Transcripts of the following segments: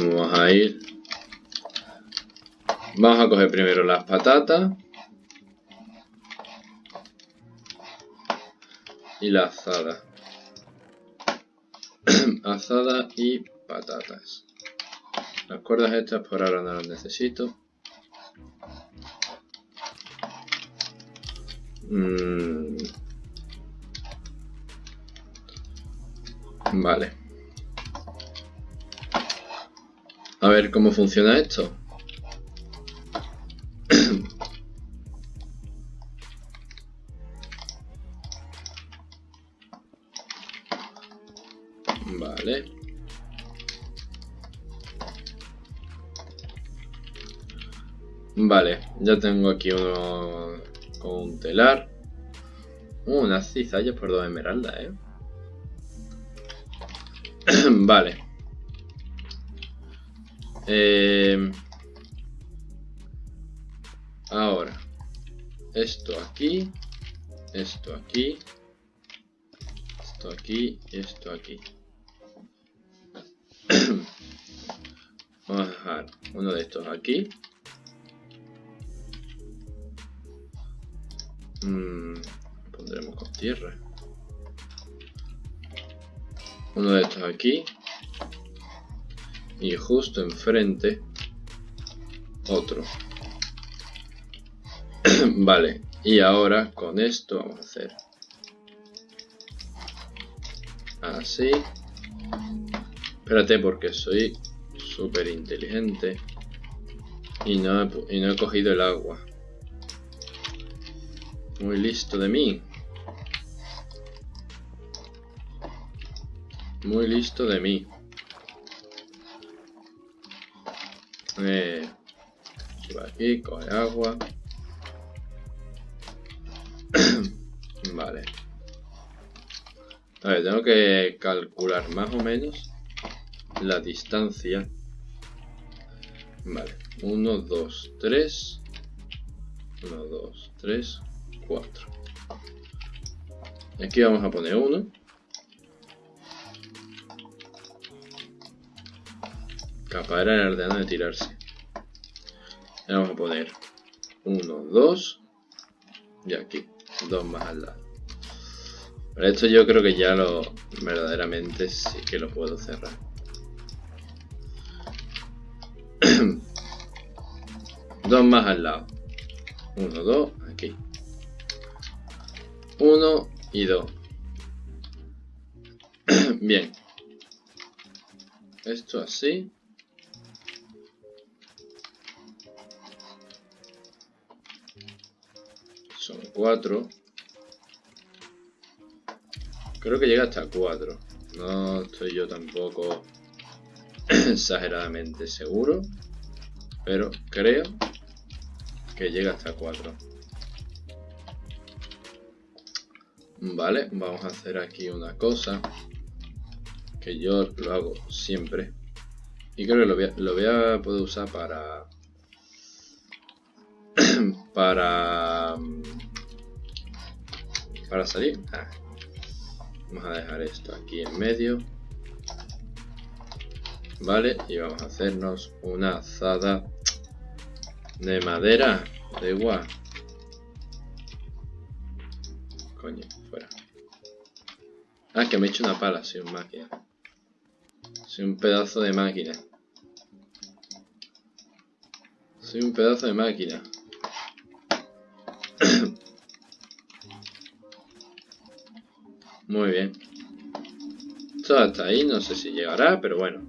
Vamos a ir. Vamos a coger primero las patatas. Y la azada. azada y patatas. Las cuerdas estas por ahora no las necesito. Mm. Vale. A ver cómo funciona esto. vale. Vale, ya tengo aquí uno con un telar. Uh, unas cizallas por dos esmeraldas, eh. vale. Eh, ahora, esto aquí, esto aquí, esto aquí esto aquí. Vamos a dejar uno de estos aquí. Mm, pondremos con tierra. Uno de estos aquí y justo enfrente otro. vale, y ahora con esto vamos a hacer así. Espérate porque soy súper inteligente y no, he, y no he cogido el agua. Muy listo de mí. Muy listo de mí. Eh, aquí, coge agua. vale. A ver, tengo que calcular más o menos la distancia. Vale, 1, 2, 3. 1, 2, 3, 4. Aquí vamos a poner 1. Era el de tirarse. vamos a poner 1, 2 y aquí, dos más al lado. Pero esto yo creo que ya lo verdaderamente sí que lo puedo cerrar. dos más al lado. 1, 2, aquí. 1 y 2. Bien. Esto así. 4. Creo que llega hasta 4. No estoy yo tampoco exageradamente seguro. Pero creo que llega hasta 4. Vale, vamos a hacer aquí una cosa. Que yo lo hago siempre. Y creo que lo voy a, lo voy a poder usar para para para salir. Ah. vamos a dejar esto aquí en medio. Vale y vamos a hacernos una azada de madera de igual coño fuera. Ah que me he hecho una pala soy un máquina. Soy un pedazo de máquina. Soy un pedazo de máquina Muy bien. Esto hasta ahí, no sé si llegará, pero bueno.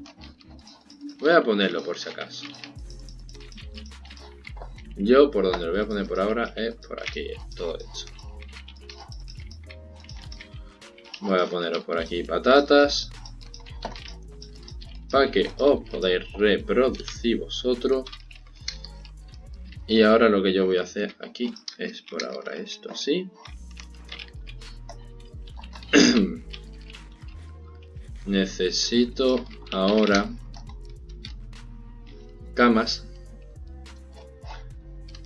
Voy a ponerlo por si acaso. Yo por donde lo voy a poner por ahora es por aquí, todo hecho. Voy a poneros por aquí patatas. Para que os podáis reproducir vosotros. Y ahora lo que yo voy a hacer aquí es por ahora esto así. Necesito ahora camas.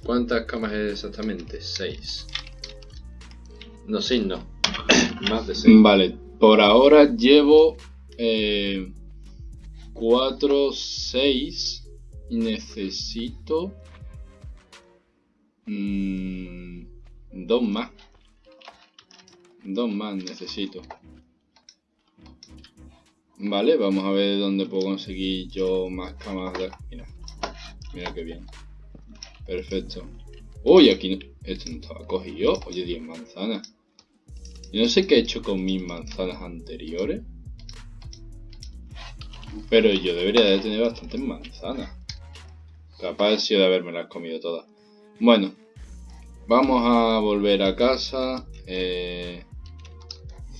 ¿Cuántas camas es exactamente? 6. No, sí, no. Más de 6. Vale, por ahora llevo... Eh, 4, 6. Y necesito... Mmm, dos más. Dos más necesito. Vale, vamos a ver dónde puedo conseguir yo más camas de... Mira, mira qué bien. Perfecto. Uy, aquí esto no estaba cogido. Oye, 10 manzanas. Y no sé qué he hecho con mis manzanas anteriores. Pero yo debería de tener bastantes manzanas. Capaz sido de haberme las comido todas. Bueno, vamos a volver a casa. Eh,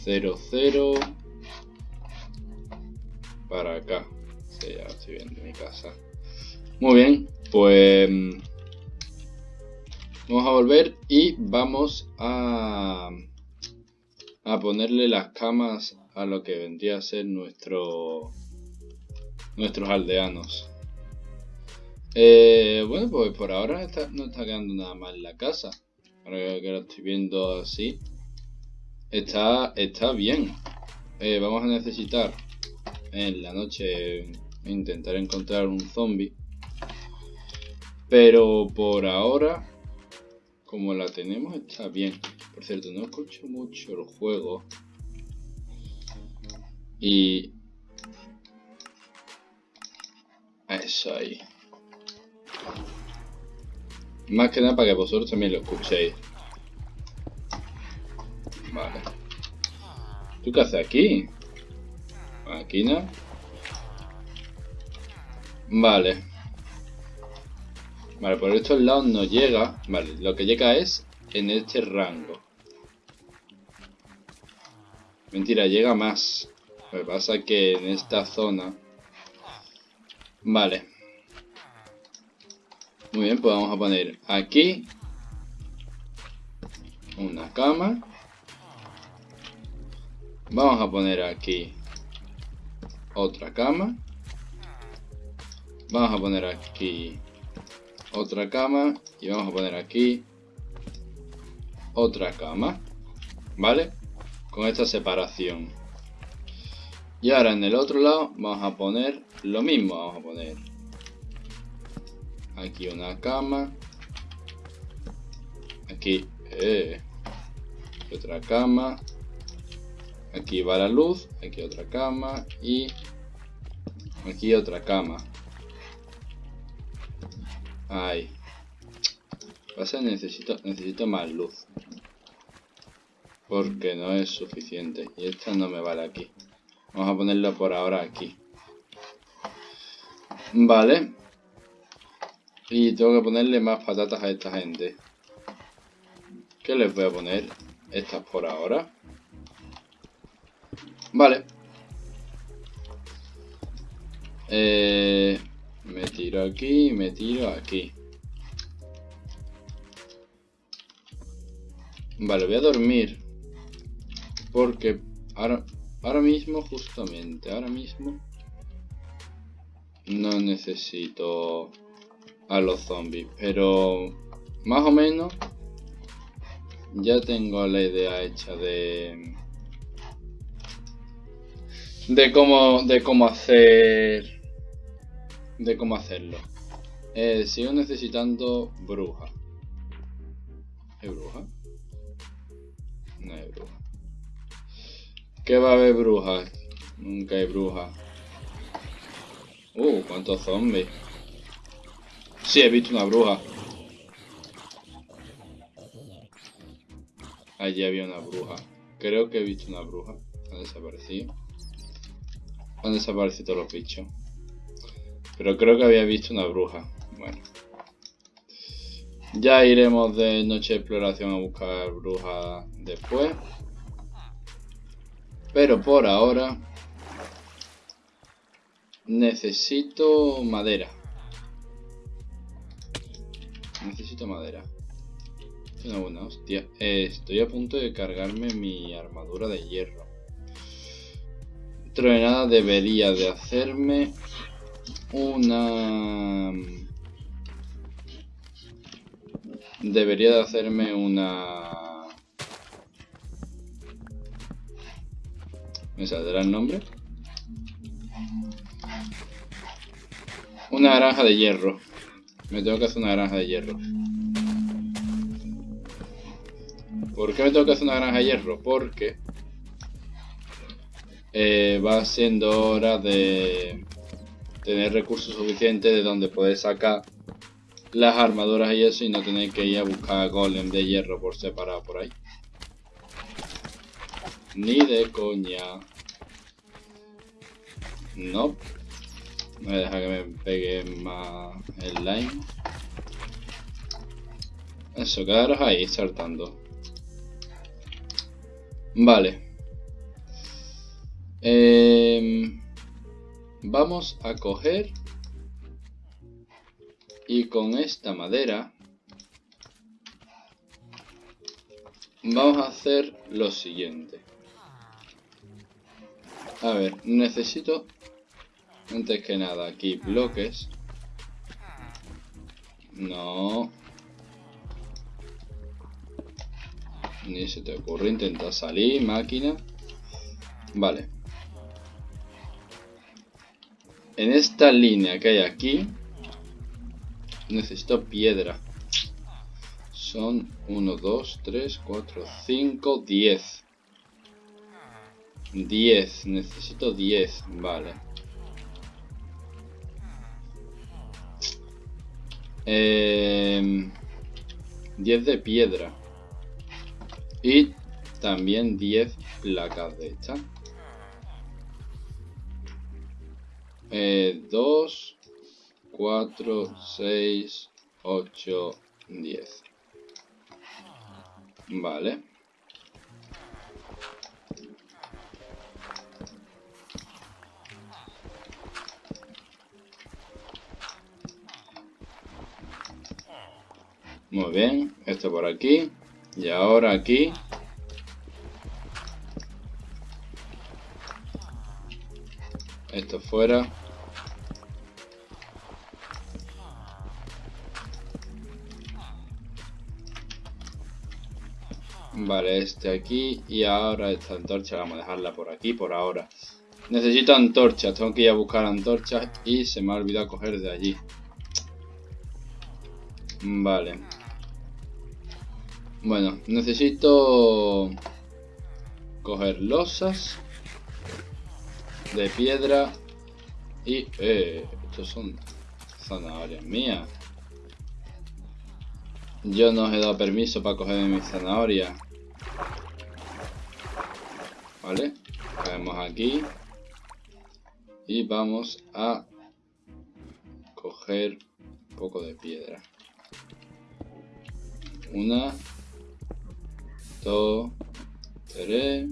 0, 0. Para acá. Sí, ya estoy viendo mi casa. Muy bien, pues... Vamos a volver y vamos a... A ponerle las camas a lo que vendría a ser nuestro... Nuestros aldeanos. Eh, bueno, pues por ahora no está quedando nada mal la casa. Ahora que lo estoy viendo así. Está, está bien. Eh, vamos a necesitar en la noche intentar encontrar un zombie. Pero por ahora, como la tenemos, está bien. Por cierto, no escucho mucho el juego. Y... Eso ahí. Más que nada para que vosotros también lo escuchéis. Vale. ¿Tú qué haces aquí? Máquina. Vale. Vale, por estos lados no llega. Vale, lo que llega es en este rango. Mentira, llega más. Lo que pasa que en esta zona... Vale. Muy bien, pues vamos a poner aquí una cama. Vamos a poner aquí otra cama. Vamos a poner aquí otra cama. Y vamos a poner aquí otra cama. ¿Vale? Con esta separación. Y ahora en el otro lado vamos a poner lo mismo. Vamos a poner aquí una cama. Aquí eh, otra cama. Aquí va la luz, aquí otra cama y aquí otra cama. Ahí. Pasa, necesito, necesito más luz. Porque no es suficiente. Y esta no me vale aquí. Vamos a ponerla por ahora aquí. Vale. Y tengo que ponerle más patatas a esta gente. ¿Qué les voy a poner? Estas por ahora. Vale. Eh, me tiro aquí, me tiro aquí. Vale, voy a dormir. Porque ahora, ahora mismo, justamente, ahora mismo... No necesito a los zombies. Pero más o menos ya tengo la idea hecha de de cómo, de cómo hacer, de cómo hacerlo. Eh, sigo necesitando bruja. ¿Hay bruja? No hay bruja. ¿Qué va a haber bruja? Nunca hay bruja. Uh, cuántos zombies. Sí, he visto una bruja. Allí había una bruja. Creo que he visto una bruja. Ha desaparecido. Han desaparecido los bichos. Pero creo que había visto una bruja. Bueno. Ya iremos de noche de exploración a buscar brujas después. Pero por ahora... Necesito madera. Necesito madera. Una hostia. estoy a punto de cargarme mi armadura de hierro dentro de nada debería de hacerme una... Debería de hacerme una... ¿Me saldrá el nombre? una granja de hierro. Me tengo que hacer una granja de hierro. ¿Por qué me tengo que hacer una granja de hierro? Porque eh, va siendo hora de tener recursos suficientes de donde poder sacar las armaduras y eso y no tener que ir a buscar golem de hierro por separado por ahí. Ni de coña. No. Me deja que me pegue más el line. Eso, quedaros ahí saltando. Vale. Eh, vamos a coger y con esta madera vamos a hacer lo siguiente. A ver, necesito antes que nada aquí bloques. No. Ni se te ocurre intentar salir, máquina. Vale. En esta línea que hay aquí, necesito piedra. Son 1, 2, 3, 4, 5, 10. 10, necesito 10, vale. Eh, 10 de piedra. Y también 10 placas de esta. 2, 4, 6, 8, 10. Vale. Muy bien, esto por aquí. Y ahora aquí. Esto fuera. Vale, este aquí y ahora esta antorcha vamos a dejarla por aquí por ahora. Necesito antorchas, tengo que ir a buscar antorchas y se me ha olvidado coger de allí. Vale. Bueno, necesito coger losas de piedra y... Eh, estos son zanahorias mías. Yo no os he dado permiso para coger mis zanahorias. Vale, caemos aquí y vamos a coger un poco de piedra. Una, 2, 3,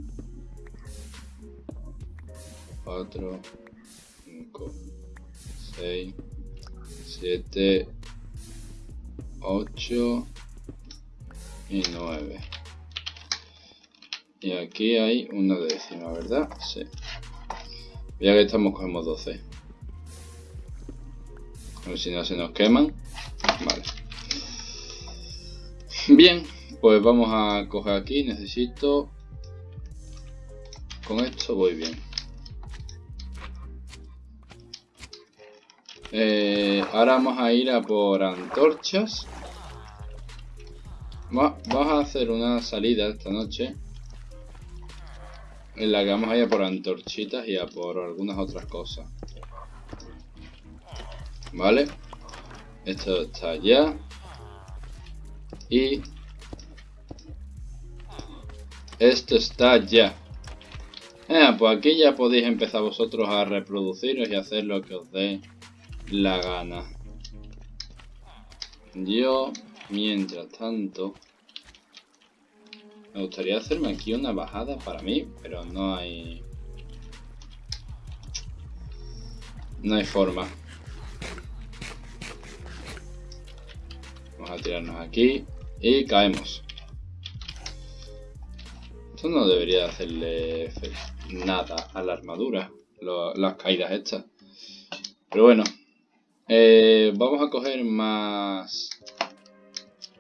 4, 5, 6, 7, 8 y 9. Y aquí hay una décima, ¿verdad? Sí. Ya que estamos, cogemos 12. A ver si no se nos queman. Vale. Bien, pues vamos a coger aquí, necesito... Con esto voy bien. Eh, ahora vamos a ir a por antorchas. vamos a hacer una salida esta noche. En la que vamos a ir a por antorchitas y a por algunas otras cosas. Vale. Esto está ya. Y esto está ya. Eh, pues aquí ya podéis empezar vosotros a reproduciros y hacer lo que os dé la gana. Yo, mientras tanto, me gustaría hacerme aquí una bajada para mí, pero no hay... No hay forma. Vamos a tirarnos aquí y caemos no debería hacerle nada a la armadura, las caídas estas. Pero bueno, eh, vamos a coger más,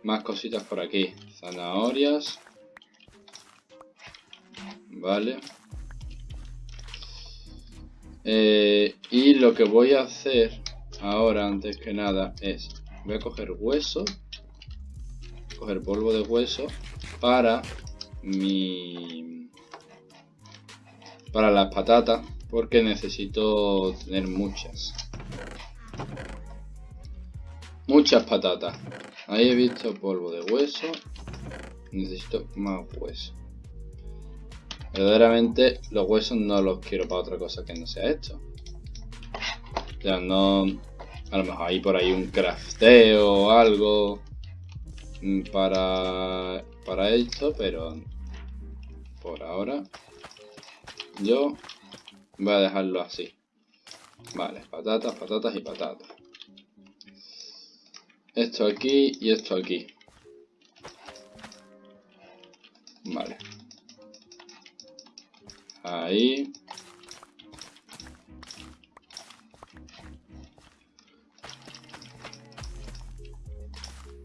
más cositas por aquí. Zanahorias. Vale. Eh, y lo que voy a hacer ahora, antes que nada, es... Voy a coger hueso. Coger polvo de hueso para mi... Para las patatas, porque necesito tener muchas. Muchas patatas. Ahí he visto polvo de hueso. Necesito más hueso. Verdaderamente los huesos no los quiero para otra cosa que no sea esto. O sea, no... A lo mejor hay por ahí un crafteo o algo para, para esto, pero por ahora yo voy a dejarlo así. Vale, patatas, patatas y patatas. Esto aquí y esto aquí. Vale. Ahí.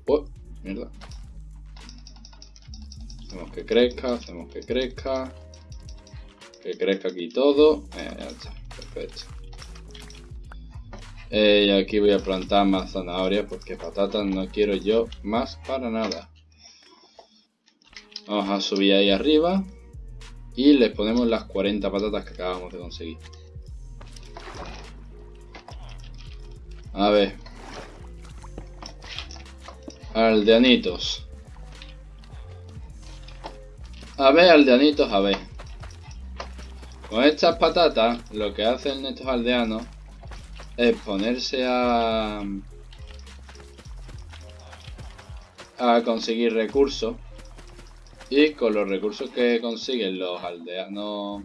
Oh, mierda. Hacemos que crezca, hacemos que crezca. Que crezca aquí todo. Eh, ya está, perfecto. Y aquí voy a plantar más zanahorias porque patatas no quiero yo más para nada. Vamos a subir ahí arriba. Y les ponemos las 40 patatas que acabamos de conseguir. A ver. Aldeanitos. A ver, aldeanitos, a ver. Con estas patatas, lo que hacen estos aldeanos es ponerse a... a conseguir recursos y con los recursos que consiguen los aldeanos,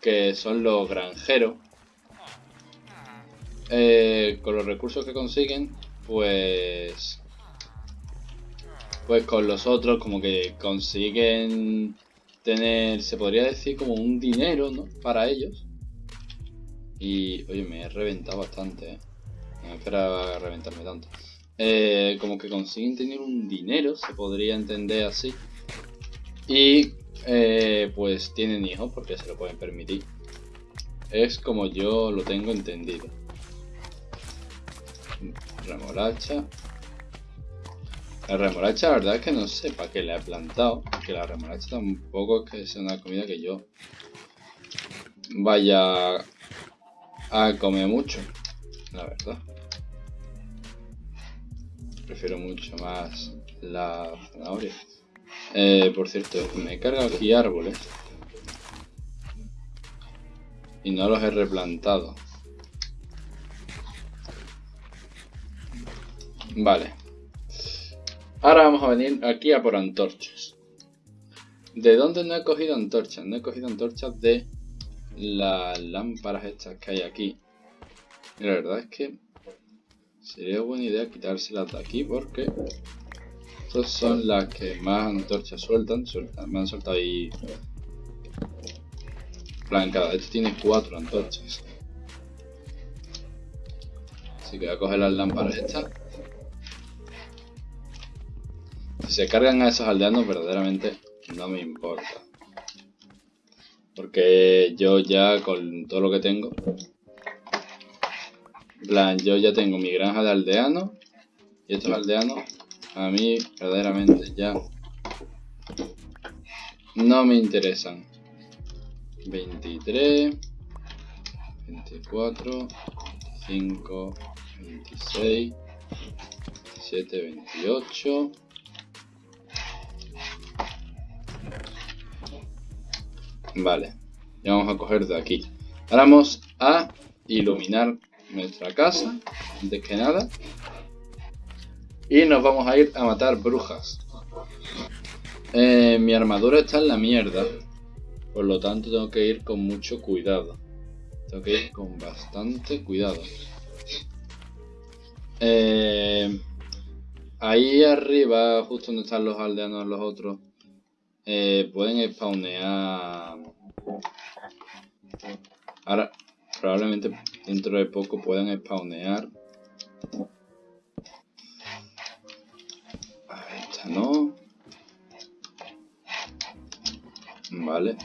que son los granjeros, eh, con los recursos que consiguen, pues... Pues con los otros como que consiguen tener, se podría decir como un dinero, ¿no? Para ellos. Y, oye, me he reventado bastante, ¿eh? No esperaba reventarme tanto. Eh, como que consiguen tener un dinero, se podría entender así. Y eh, pues tienen hijos porque se lo pueden permitir. Es como yo lo tengo entendido. Remolacha. La remolacha la verdad es que no sé para qué le he plantado. Que la remolacha tampoco es que sea una comida que yo vaya a comer mucho. La verdad. Prefiero mucho más la zanahoria. Eh, por cierto, me he cargado aquí árboles. Y no los he replantado. Vale. Ahora vamos a venir aquí a por antorchas. ¿De dónde no he cogido antorchas? No he cogido antorchas de las lámparas estas que hay aquí. Y la verdad es que sería buena idea quitárselas de aquí porque estas son las que más antorchas sueltan. me han soltado ahí. plan, cada vez tiene cuatro antorchas. Así que voy a coger las lámparas estas. Si se cargan a esos aldeanos, verdaderamente no me importa. Porque yo ya con todo lo que tengo. plan, yo ya tengo mi granja de aldeanos. Y estos aldeanos a mí verdaderamente ya no me interesan. 23, 24, 25, 26, 27, 28. Vale, ya vamos a coger de aquí. Ahora vamos a iluminar nuestra casa, antes que nada. Y nos vamos a ir a matar brujas. Eh, mi armadura está en la mierda. Por lo tanto tengo que ir con mucho cuidado. Tengo que ir con bastante cuidado. Eh, ahí arriba, justo donde están los aldeanos los otros, eh, pueden spawnear... Ahora, probablemente dentro de poco puedan spawnear no. Vale.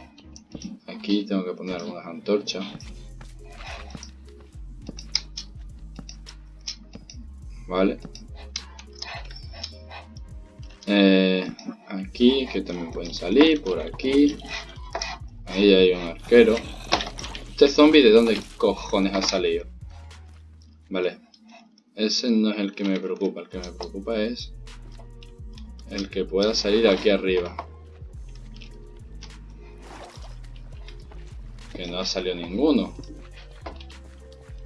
Aquí tengo que poner algunas antorchas. ¿vale? Eh, aquí, que también pueden salir, por aquí. Ahí hay un arquero. ¿Este zombie de dónde cojones ha salido? Vale. Ese no es el que me preocupa. El que me preocupa es el que pueda salir aquí arriba. Que no ha salido ninguno.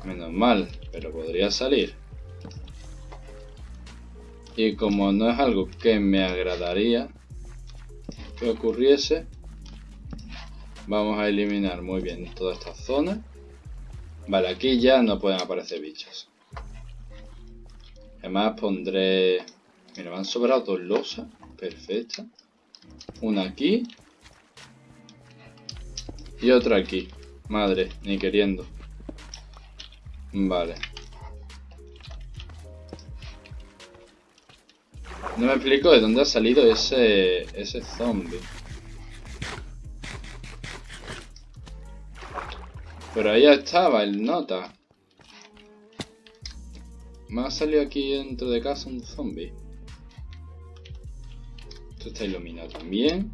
Menos mal, pero podría salir. Y como no es algo que me agradaría que ocurriese, vamos a eliminar muy bien toda esta zona. Vale, aquí ya no pueden aparecer bichos. Además pondré... Mira, me han sobrado dos losas. Perfecta. Una aquí. Y otra aquí. Madre, ni queriendo. Vale. No me explico de dónde ha salido ese, ese zombie. Pero ahí estaba el nota. Me ha salido aquí dentro de casa un zombie. Esto está iluminado también.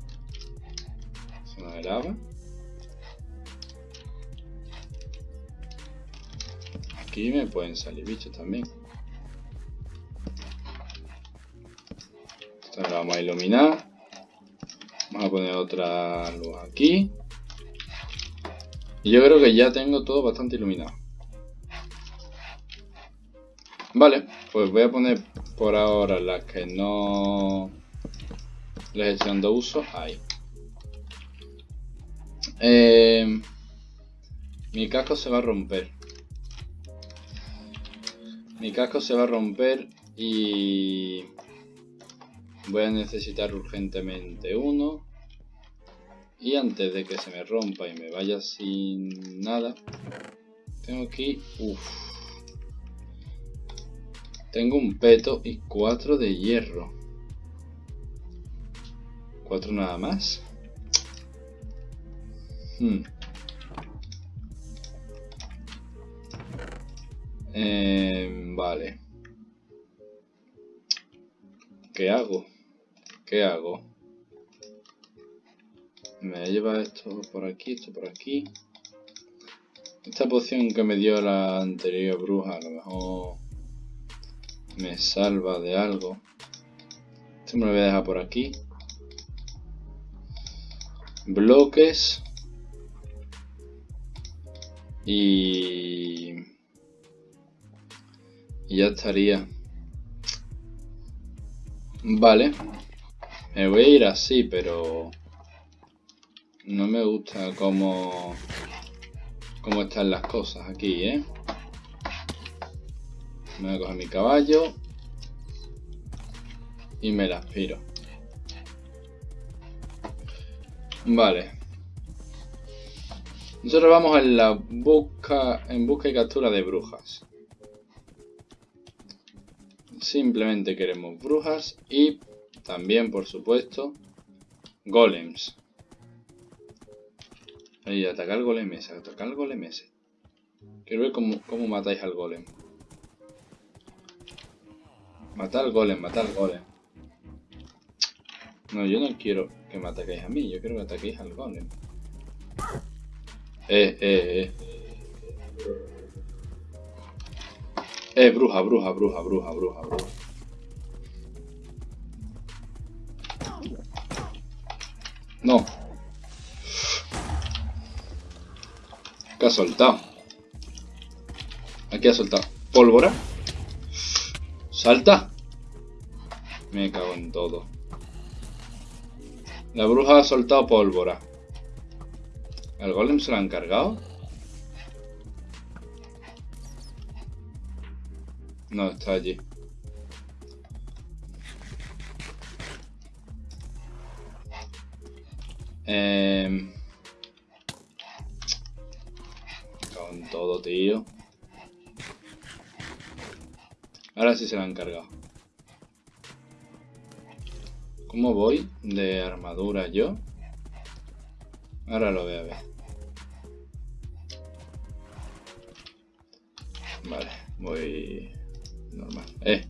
Zona de lava. Aquí me pueden salir bichos también. Esta la vamos a iluminar. Vamos a poner otra luz aquí. Y yo creo que ya tengo todo bastante iluminado. Vale, pues voy a poner por ahora las que no les estoy dando uso. Ahí. Eh, mi casco se va a romper. Mi casco se va a romper y voy a necesitar urgentemente uno. Y antes de que se me rompa y me vaya sin nada, tengo aquí... Uf, tengo un peto y cuatro de hierro. Cuatro nada más. Hmm. Eh, vale. ¿Qué hago? ¿Qué hago? Me lleva esto por aquí, esto por aquí. Esta poción que me dio la anterior bruja a lo mejor me salva de algo. Esto me lo voy a dejar por aquí. Bloques. Y... y ya estaría. Vale. Me voy a ir así, pero... No me gusta cómo, cómo están las cosas aquí, ¿eh? Me voy a coger mi caballo y me la aspiro. Vale. Nosotros vamos en la busca, en busca y captura de brujas. Simplemente queremos brujas y también, por supuesto, golems. Ahí, atacar golem ese, atacar golem ese. Quiero ver cómo, cómo matáis al golem. Matar al golem, matar al golem. No, yo no quiero que me ataquéis a mí, yo quiero que ataquéis al golem. Eh, eh, eh. Eh, bruja, bruja, bruja, bruja, bruja, bruja. No. ¿Qué ha soltado? Aquí ha soltado. ¿Pólvora? ¡Salta! Me cago en todo. La bruja ha soltado pólvora. ¿El golem se lo han cargado? No, está allí. Eh... Con todo, tío. Ahora sí se la han cargado. ¿Cómo voy de armadura yo? Ahora lo voy a ver. Vale, voy Normal. Eh,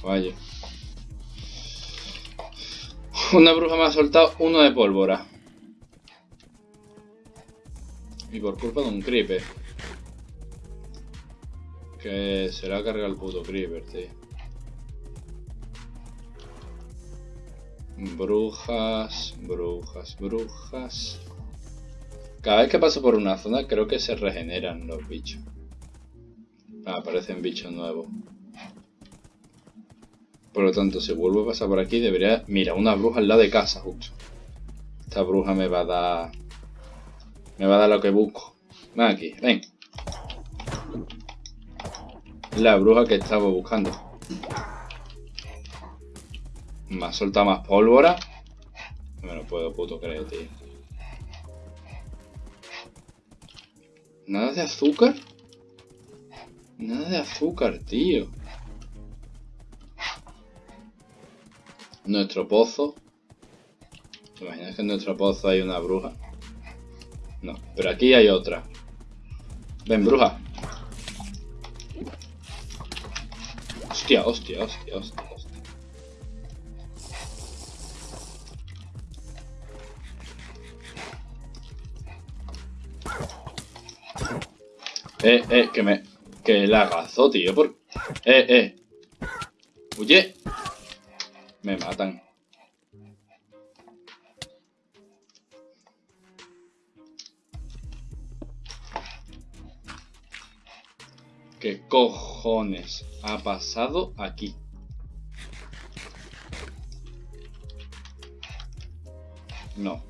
caballo. Una bruja me ha soltado uno de pólvora. Y por culpa de un creeper. Que se le ha cargado el puto creeper, tío. Brujas, brujas, brujas. Cada vez que paso por una zona creo que se regeneran los bichos. Ah, aparecen bichos nuevos. Por lo tanto, si vuelvo a pasar por aquí, debería... Mira, una bruja al lado de casa, justo. Esta bruja me va a dar... Me va a dar lo que busco. Ven aquí, ven. La bruja que estaba buscando. Me ha soltado más pólvora. No me lo puedo puto creer, tío. ¿Nada de azúcar? Nada de azúcar, tío. Nuestro pozo. ¿Te imaginas que en nuestro pozo hay una bruja? No, pero aquí hay otra. Ven, bruja. Hostia, hostia, hostia, hostia. Eh, eh, que me... Que la agazó, tío, por... Eh, eh. Oye. Me matan. ¿Qué cojones ha pasado aquí? No.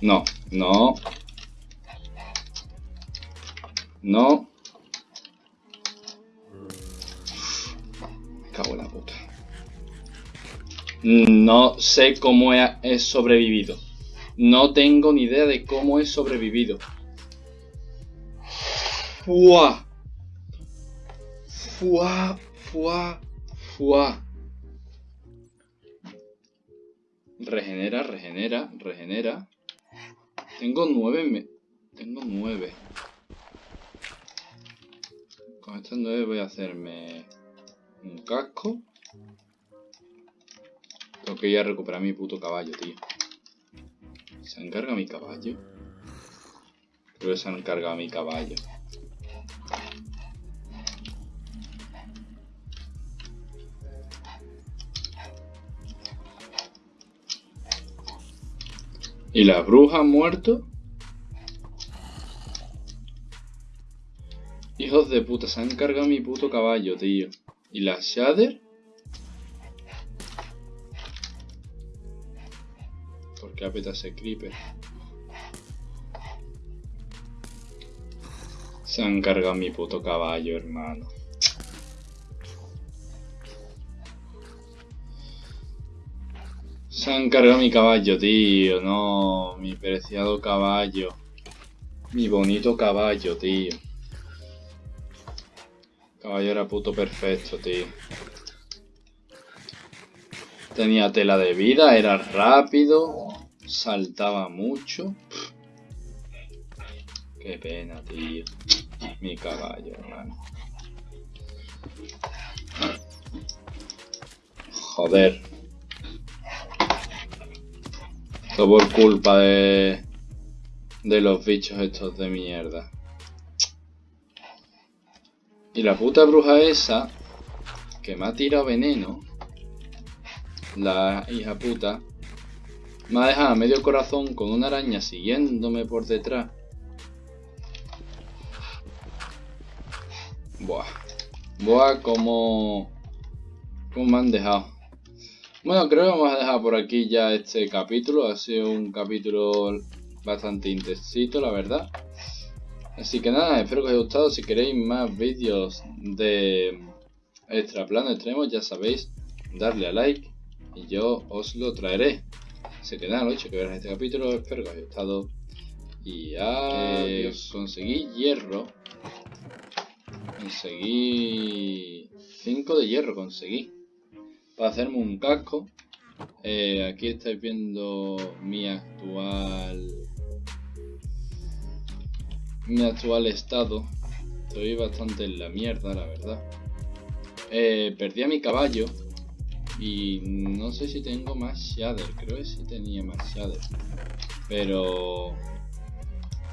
No, no. No. Me cago en la puta. No sé cómo he sobrevivido. No tengo ni idea de cómo he sobrevivido. Fuá. Fuá, fuá, fuá. Regenera, regenera, regenera. Tengo nueve. Me... Tengo nueve. Con estas nueve voy a hacerme un casco. Tengo que ir a recuperar mi puto caballo, tío. ¿Se encarga mi caballo? Creo que se han encargado mi caballo. ¿Y la bruja han muerto? Hijos de puta, se han encargado mi puto caballo, tío. ¿Y la Shader? Apeta ese creeper. Se han cargado mi puto caballo, hermano. Se han cargado mi caballo, tío. No, mi preciado caballo. Mi bonito caballo, tío. caballo era puto perfecto, tío. Tenía tela de vida, era rápido saltaba mucho. Qué pena, tío. Mi caballo, hermano. Joder. Todo por culpa de... De los bichos estos de mierda. Y la puta bruja esa... Que me ha tirado veneno. La hija puta me ha dejado medio corazón con una araña siguiéndome por detrás. Buah. Buah, como... Como me han dejado. Bueno, creo que vamos a dejar por aquí ya este capítulo. Ha sido un capítulo bastante intensito, la verdad. Así que nada, espero que os haya gustado. Si queréis más vídeos de extra plano extremo, ya sabéis, darle a like y yo os lo traeré se quedan hecho que verán este capítulo. Espero que os haya gustado. Y adiós. Conseguí hierro. Conseguí 5 de hierro, conseguí. Para hacerme un casco. Eh, aquí estáis viendo mi actual mi actual estado. Estoy bastante en la mierda, la verdad. Eh, perdí a mi caballo. Y no sé si tengo más shader. Creo que sí tenía más shader. Pero...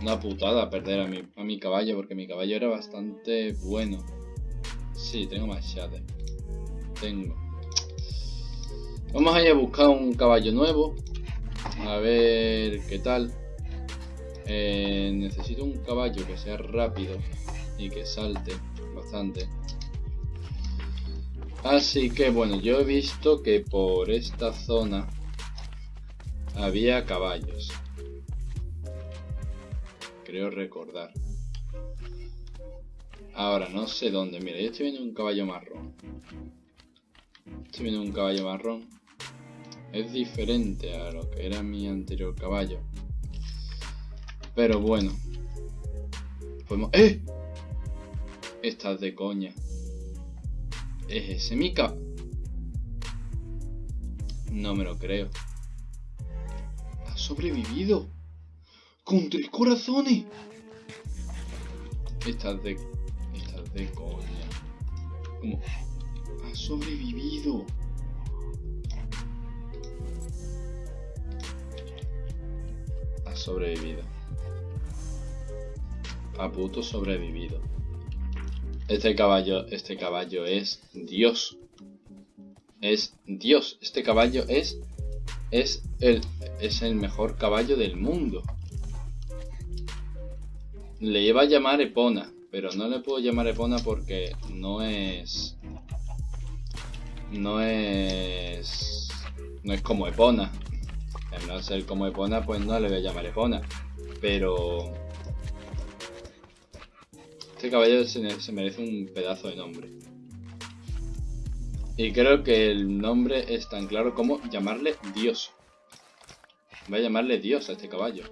Una putada perder a mi, a mi caballo. Porque mi caballo era bastante bueno. Sí, tengo más shader. Tengo. Vamos a ir a buscar un caballo nuevo. A ver qué tal. Eh, necesito un caballo que sea rápido y que salte bastante. Así que bueno, yo he visto que por esta zona había caballos. Creo recordar. Ahora, no sé dónde. Mira, yo estoy viendo un caballo marrón. Estoy viendo un caballo marrón. Es diferente a lo que era mi anterior caballo. Pero bueno. Podemos... ¡Eh! Estás de coña. ¿Es ese Mika? No me lo creo. Ha sobrevivido. Con tres corazones. Estás de... Estás de coña. ¿Cómo? Ha sobrevivido. Ha sobrevivido. A puto sobrevivido. Este caballo, este caballo es Dios. Es Dios. Este caballo es es el es el mejor caballo del mundo. Le iba a llamar Epona, pero no le puedo llamar Epona porque no es no es no es como Epona. Al no ser como Epona, pues no le voy a llamar Epona. Pero este caballo se, merece un pedazo de nombre. Y creo que el nombre es tan claro como llamarle Dios. Voy a llamarle Dios a este caballo.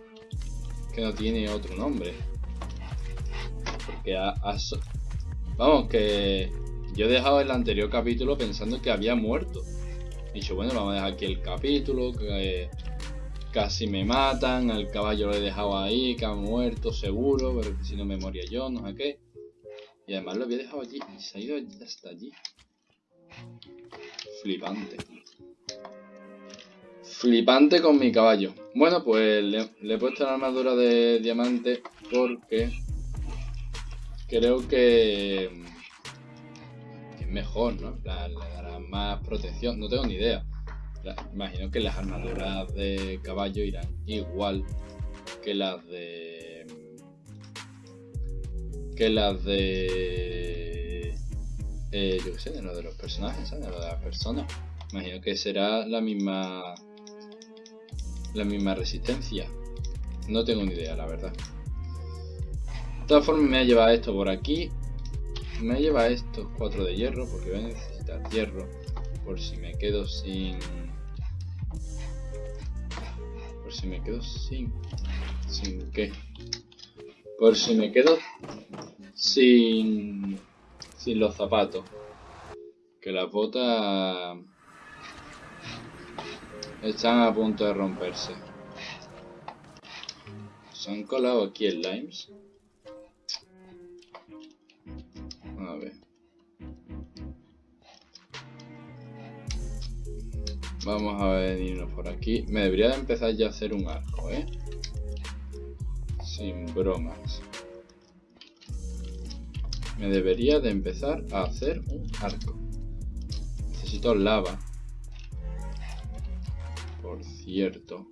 Que no tiene otro nombre. Porque ha, Vamos, que yo he dejado el anterior capítulo pensando que había muerto. Y dicho, bueno, vamos a dejar aquí el capítulo, que casi me matan, al caballo lo he dejado ahí, que ha muerto seguro, pero si no me moría yo, no sé qué. Y además lo había dejado allí y se ha ido hasta allí. Flipante. Flipante con mi caballo. Bueno, pues le, he puesto la armadura de diamante porque creo que, es mejor, ¿no? le dará más protección. No tengo ni idea imagino que las armaduras de caballo irán igual que las de que las de eh, yo qué sé, de lo de los personajes, ¿sabes? De lo de las personas. Imagino que será la misma la misma resistencia. No tengo ni idea, la verdad. De todas formas me ha llevado esto por aquí. Me lleva estos cuatro de hierro porque voy a necesitar hierro por si me quedo sin si me quedo sin... ¿Sin qué? Por si me quedo sin... Sin los zapatos. Que las botas... Están a punto de romperse. Se han colado aquí el limes. A ver. Vamos a venirnos por aquí. Me debería de empezar ya a hacer un arco, ¿eh? Sin bromas. Me debería de empezar a hacer un arco. Necesito lava. Por cierto.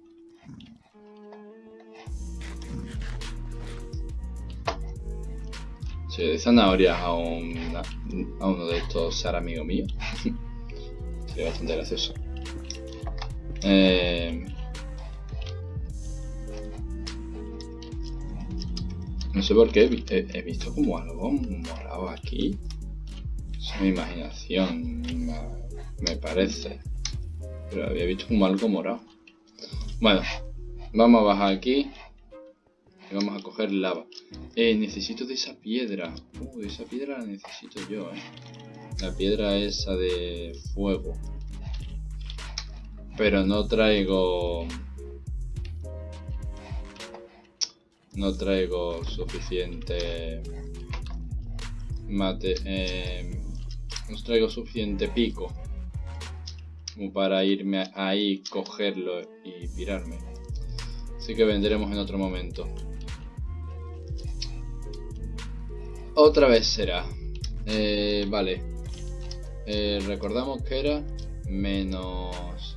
Si de zanahorias a, a uno de estos ser amigo mío. Sería bastante gracioso. Eh, no sé por qué he, visto como algo morado aquí. Es mi imaginación, me parece. Pero había visto como algo morado. Bueno, vamos a bajar aquí. Y vamos a coger lava. Eh, necesito de esa piedra. Uh, esa piedra la necesito yo, eh. La piedra esa de fuego. Pero no traigo... no traigo suficiente mate eh, no traigo suficiente pico como para irme ahí cogerlo y pirarme. Así que vendremos en otro momento. Otra vez será. Eh, vale. Eh, recordamos que era menos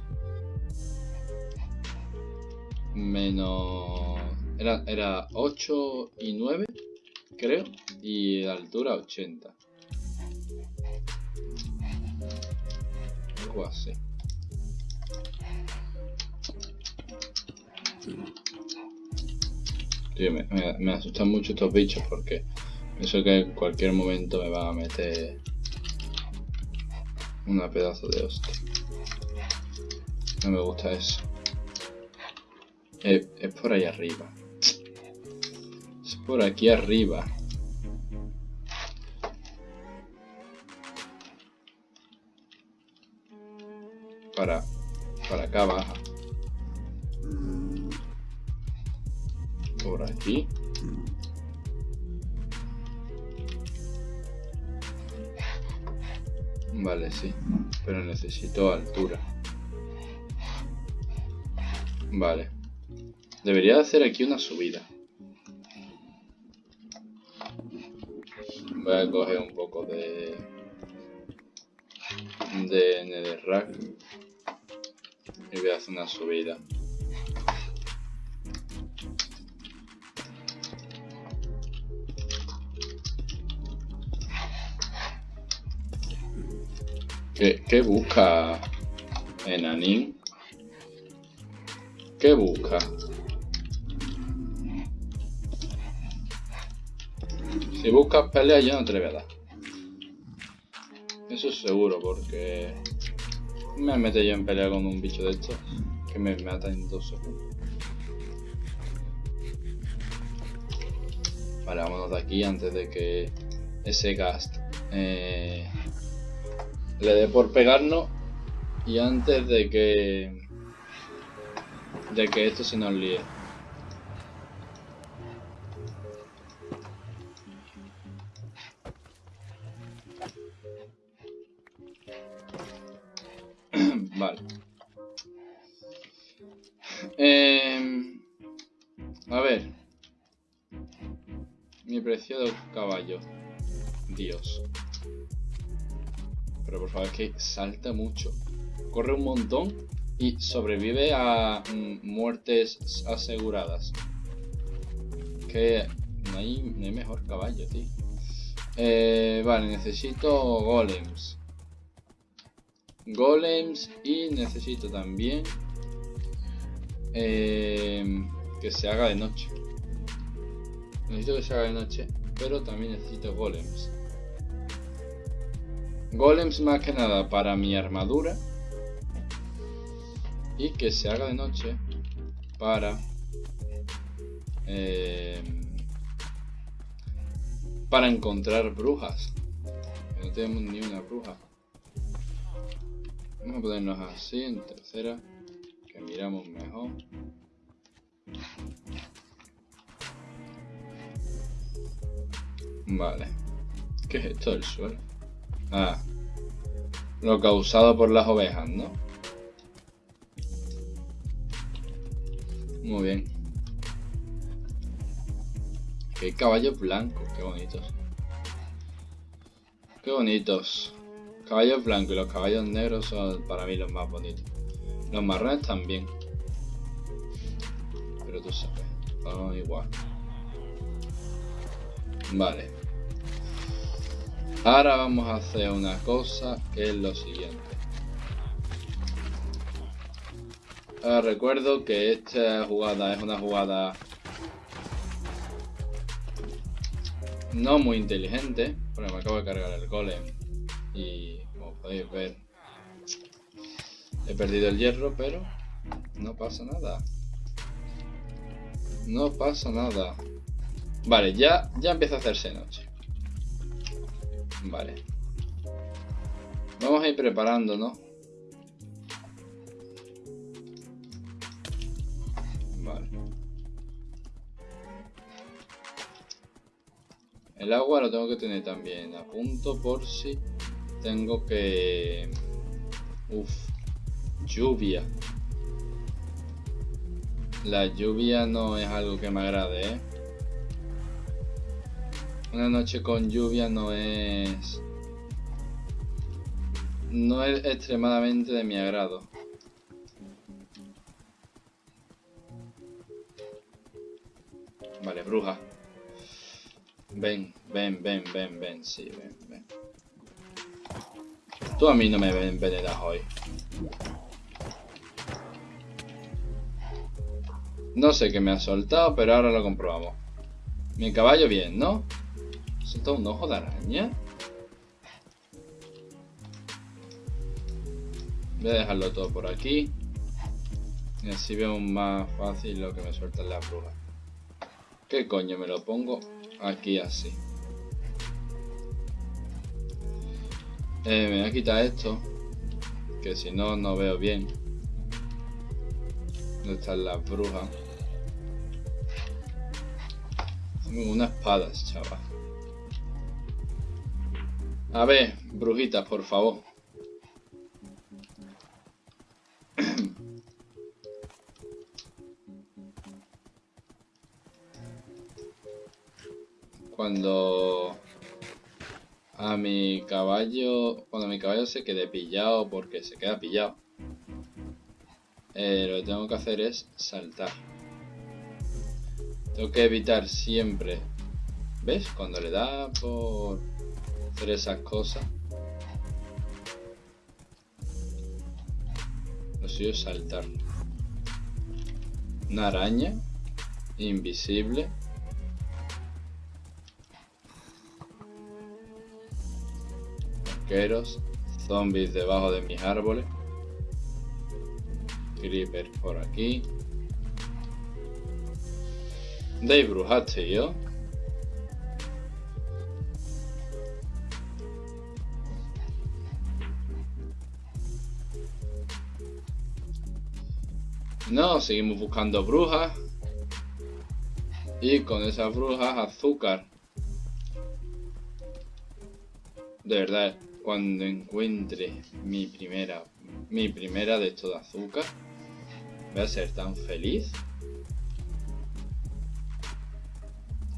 menos era, era 8 y 9 creo y altura 80 algo así me, me, asustan mucho estos bichos porque pienso que en cualquier momento me van a meter una pedazo de hostia. No me gusta eso. Es, es por ahí arriba. Es por aquí arriba. Para, para acá baja. Por aquí. Vale, sí. Pero necesito altura. Vale. Debería hacer aquí una subida. Voy a coger un poco de... De netherrack. Y voy a hacer una subida. ¿Qué, busca Enanín? ¿Qué busca? Si buscas pelea yo no te voy a dar. Eso es seguro porque me mete yo en pelea con un bicho de estos que me mata en dos segundos. Vale, vámonos de aquí antes de que ese gast eh, le dé por pegarnos y antes de que de que esto se nos líe. Caballo. Dios. Pero por favor, es que salta mucho. Corre un montón y sobrevive a mm, muertes aseguradas. Que no hay, mejor caballo, tío. Eh, vale, necesito golems. Golems y necesito también eh, que se haga de noche. Necesito que se haga de noche, pero también necesito golems. Golems más que nada para mi armadura. Y que se haga de noche para... Eh, para encontrar brujas. no tenemos ni una bruja. Vamos a ponernos así en tercera. Que miramos mejor. Vale. ¿Qué es esto del suelo? Ah. Lo causado por las ovejas, ¿no? Muy bien. Qué caballos blancos, qué bonitos. Qué bonitos. Caballos blancos y los caballos negros son para mí los más bonitos. Los marrones también. Pero tú sabes, son igual. Vale. Ahora vamos a hacer una cosa que es lo siguiente. Ahora recuerdo que esta jugada es una jugada no muy inteligente, porque me acabo de cargar el golem y como podéis ver he perdido el hierro, pero no pasa nada. No pasa nada. Vale, ya, ya empieza a hacerse noche. Vale. Vamos a ir preparándonos. Vale. El agua lo tengo que tener también a punto por si tengo que... Uf, lluvia. La lluvia no es algo que me agrade, ¿eh? Una noche con lluvia no es... No es extremadamente de mi agrado. Vale, bruja. Ven, ven, ven, ven, ven, sí, ven, ven. Tú a mí no me envenenas hoy. No sé qué me ha soltado, pero ahora lo comprobamos. Mi caballo bien, ¿no? ¿Soltado un ojo de araña? Voy a dejarlo todo por aquí. Y así veo más fácil lo que me suelta la bruja. ¿Qué coño me lo pongo aquí así? Eh, me voy a quitar esto. Que si no, no veo bien. ¿Dónde están las brujas? Tengo unas espadas, chaval. A ver, brujitas, por favor. cuando a mi caballo, cuando mi caballo se quede pillado porque se queda pillado, eh, lo que tengo que hacer es saltar. Tengo que evitar siempre, ¿ves? Cuando le da por hacer esas cosas, lo suyo es saltar. Una araña invisible zombies debajo de mis árboles, creeper por aquí. De brujas, yo No, seguimos buscando brujas. Y con esas brujas azúcar. De verdad, cuando encuentre mi primera, mi primera de esto de azúcar, voy a ser tan feliz.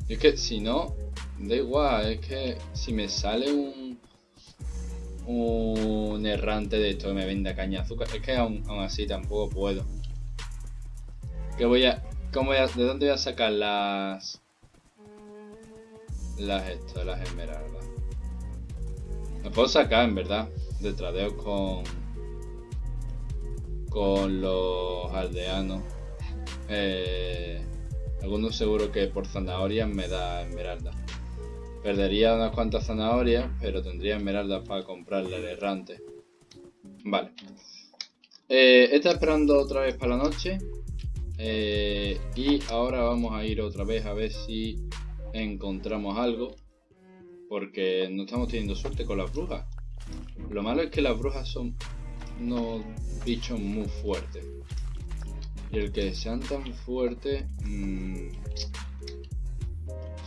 es que si no, da igual, es que si me sale un un errante de esto que me venda caña de azúcar, es que aún, así tampoco puedo. Que voy a, cómo voy a, ¿De dónde voy a sacar las las esto, las esmeraldas? Me puedo sacar, en verdad, de tradeo con con los aldeanos. Eh, algunos seguro que por zanahorias me da esmeralda. Perdería unas cuantas zanahorias, pero tendría esmeraldas para comprarle al errante. Vale. Eh, está esperando otra vez para la noche. Eh, y ahora vamos a ir otra vez a ver si encontramos algo porque no estamos teniendo suerte con las brujas. Lo malo es que las brujas son unos bichos muy fuertes. Y el que sean tan fuertes mmm,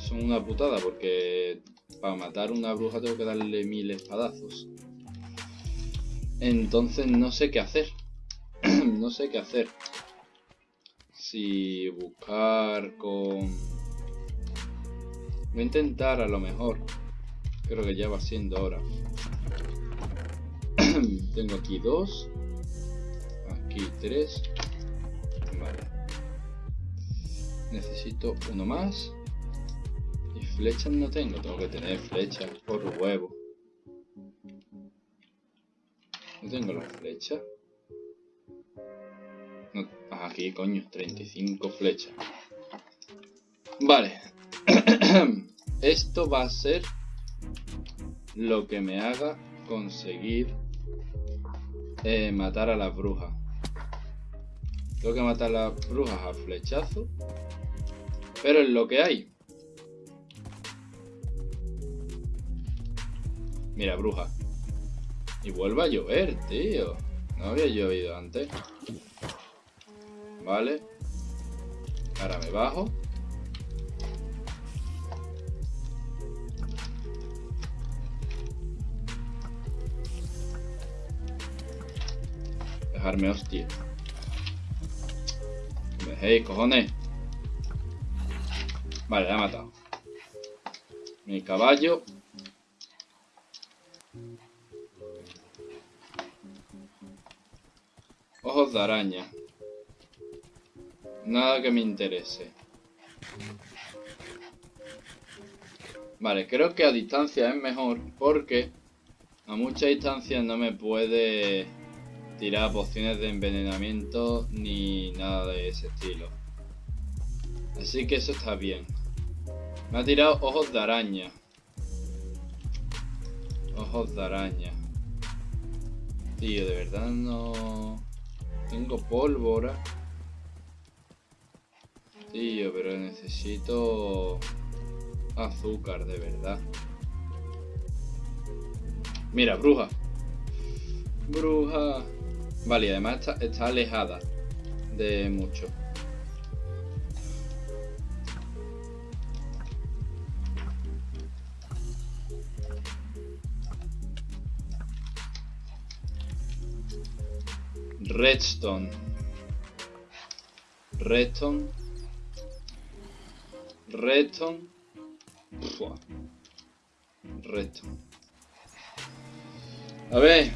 son una putada porque para matar una bruja tengo que darle mil espadazos. Entonces no sé qué hacer. no sé qué hacer. Si buscar con... Voy a intentar a lo mejor Creo que ya va siendo hora. Tengo aquí dos. Aquí tres. Vale. Necesito uno más. Y flechas no tengo. Tengo que tener flechas por huevo. No tengo las flechas. Aquí, coño. 35 flechas. Vale. Esto va a ser lo que me haga conseguir eh, matar a las brujas. Tengo que matar a las brujas a flechazo. Pero es lo que hay. Mira, bruja. Y vuelve a llover, tío. No había llovido antes. Vale. Ahora me bajo. Dejarme hostia. Me cojones. Vale, la ha matado. Mi caballo. Ojos de araña. Nada que me interese. Vale, creo que a distancia es mejor porque a mucha distancia no me puede tirar pociones de envenenamiento ni nada de ese estilo. Así que eso está bien. Me ha tirado ojos de araña. Ojos de araña. Tío, de verdad no... Tengo pólvora. Tío, pero necesito azúcar, de verdad. Mira, bruja. Bruja. Vale, además está, está alejada de mucho. Redstone. Redstone. Redstone. Redstone. A ver.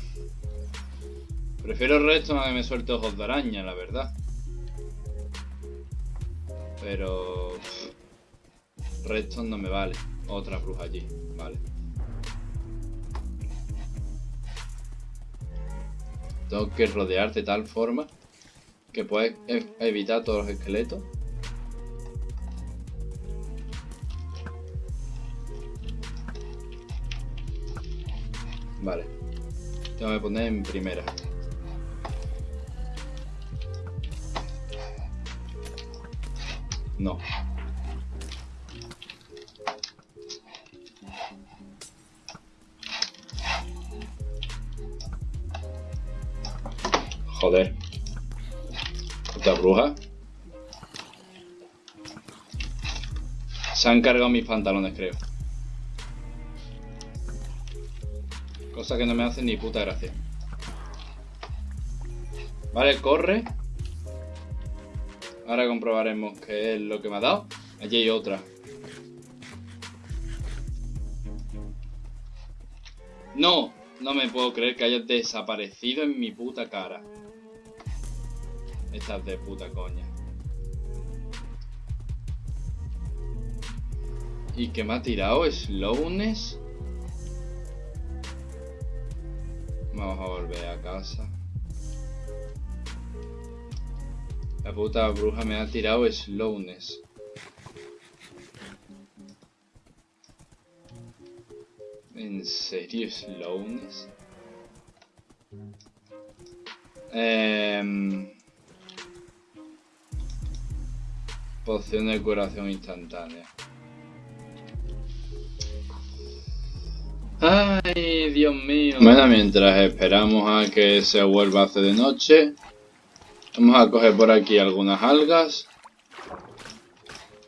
Prefiero Redstone a que me suelte ojos de araña, la verdad. Pero... Redstone no me vale. Otra bruja allí. Vale. Tengo que rodear de tal forma que puedes e- evitar todos los esqueletos. Vale. Tengo que poner en primera. No. Joder. Puta bruja. Se han cargado mis pantalones, creo. Que no me hace ni puta gracia. Vale, corre. Ahora comprobaremos qué es lo que me ha dado. Allí hay otra. No, no me puedo creer que hayas desaparecido en mi puta cara. Estás de puta coña. ¿Y qué me ha tirado? ¿Slowness? Vamos a volver a casa. La puta bruja me ha tirado slowness. ¿En serio slowness? Eh... Poción de curación instantánea. Ay, Dios mío. Bueno, mientras esperamos a que se vuelva a hacer de noche, vamos a coger por aquí algunas algas.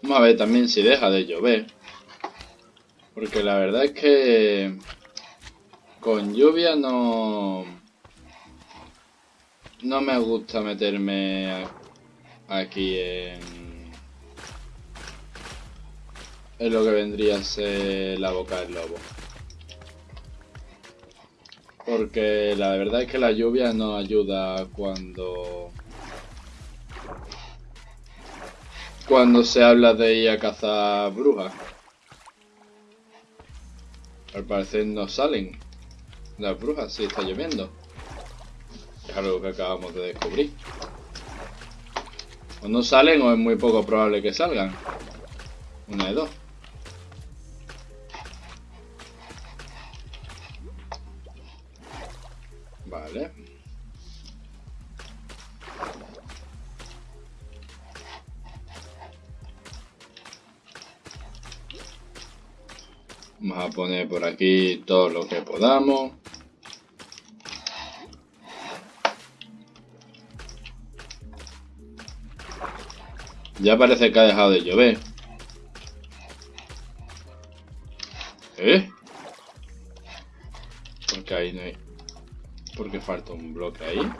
Vamos a ver también si deja de llover. Porque la verdad es que con lluvia no... No me gusta meterme aquí en... En lo que vendría a ser la boca del lobo. Porque la verdad es que la lluvia no ayuda cuando... Cuando se habla de ir a cazar brujas. Al parecer no salen las brujas si está lloviendo. Es algo que acabamos de descubrir. O no salen o es muy poco probable que salgan. Una de dos. Vale. Vamos a poner por aquí todo lo que podamos. Ya parece que ha dejado de llover. falta un bloque ahí.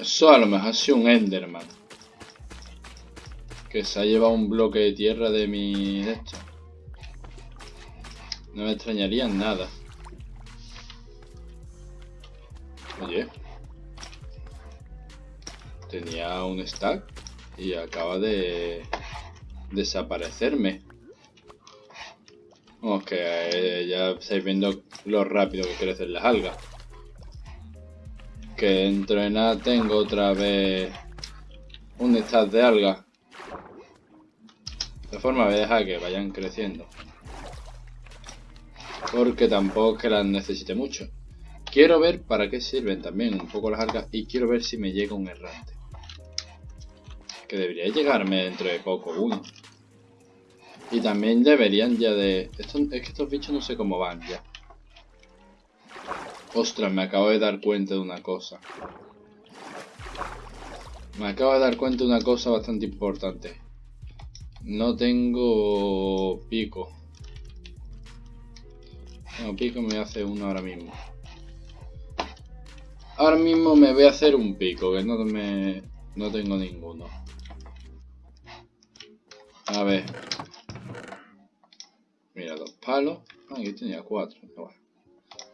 Eso a lo mejor ha sido un Enderman. Que se ha llevado un bloque de tierra de mi... De esto. No me extrañaría nada. Oye. Tenía un stack y acaba de desaparecerme. Que eh, ya estáis viendo lo rápido que crecen las algas. Que dentro de nada tengo otra vez un stack de algas. De forma voy a dejar que vayan creciendo. Porque tampoco es que las necesite mucho. Quiero ver para qué sirven también un poco las algas y quiero ver si me llega un errante. Que debería llegarme dentro de poco uno. Y también deberían ya de... Esto, es que estos bichos no sé cómo van ya. Ostras, me acabo de dar cuenta de una cosa. Me acabo de dar cuenta de una cosa bastante importante. No tengo pico. No, pico me hacer uno ahora mismo. Ahora mismo me voy a hacer un pico, que no me... No tengo ninguno. A ver. Mira, dos palos. Ah, aquí tenía cuatro.